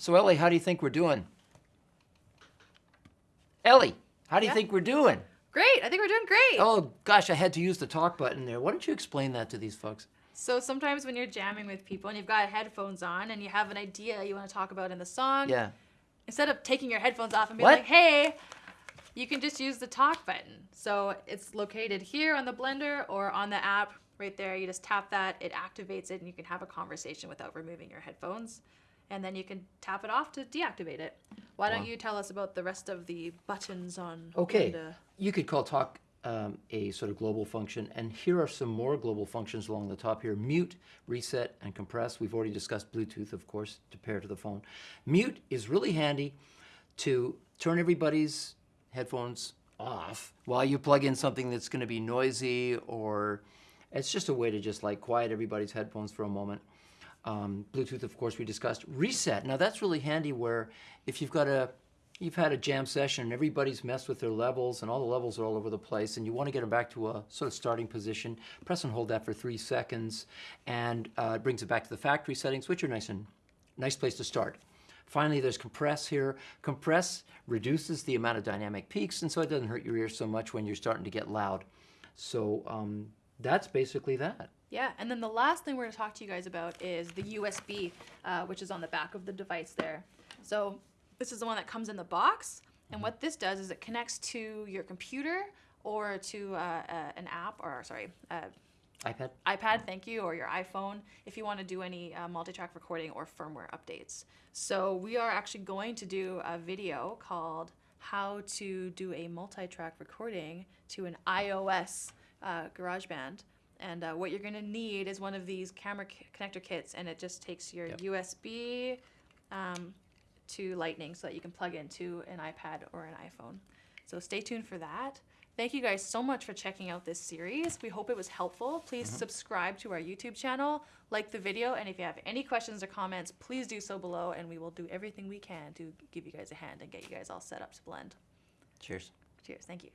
So Ellie, how do you think we're doing? Ellie, how do you Yeah? think we're doing? Great. I think we're doing great. Oh gosh, I had to use the talk button there. Why don't you explain that to these folks? So sometimes when you're jamming with people and you've got headphones on and you have an idea you want to talk about in the song, Yeah. instead of taking your headphones off and being What? like, "Hey," you can just use the talk button. So it's located here on the blender or on the app right there. You just tap that, it activates it, and you can have a conversation without removing your headphones. And then you can tap it off to deactivate it. Why don't Wow. you tell us about the rest of the buttons on Okay. Blender? You could call talk um, a sort of global function, and here are some more global functions along the top here. Mute, reset, and compress. We've already discussed Bluetooth, of course, to pair to the phone. Mute is really handy to turn everybody's headphones off while you plug in something that's going to be noisy or it's just a way to just like quiet everybody's headphones for a moment. Um, Bluetooth, of course, we discussed. Reset. Now that's really handy where if you've got a you've had a jam session and everybody's messed with their levels and all the levels are all over the place and you want to get them back to a sort of starting position, press and hold that for three seconds and uh, it brings it back to the factory settings, which are nice and nice place to start. Finally, there's compress here. Compress reduces the amount of dynamic peaks and so it doesn't hurt your ears so much when you're starting to get loud. So um, that's basically that. Yeah, and then the last thing we're going to talk to you guys about is the USB, uh, which is on the back of the device there. So this is the one that comes in the box, and what this does is it connects to your computer or to uh, uh, an app, or sorry, uh, iPad? iPad, thank you, or your iPhone if you want to do any uh, multi-track recording or firmware updates. So we are actually going to do a video called how to do a multi-track recording to an iOS uh, GarageBand. And uh, what you're going to need is one of these camera connector kits, and it just takes your Yep. USB um, to Lightning so that you can plug into an iPad or an iPhone. So stay tuned for that. Thank you guys so much for checking out this series. We hope it was helpful. Please subscribe to our YouTube channel, like the video, and if you have any questions or comments, please do so below, and we will do everything we can to give you guys a hand and get you guys all set up to blend. Cheers. Cheers. Thank you.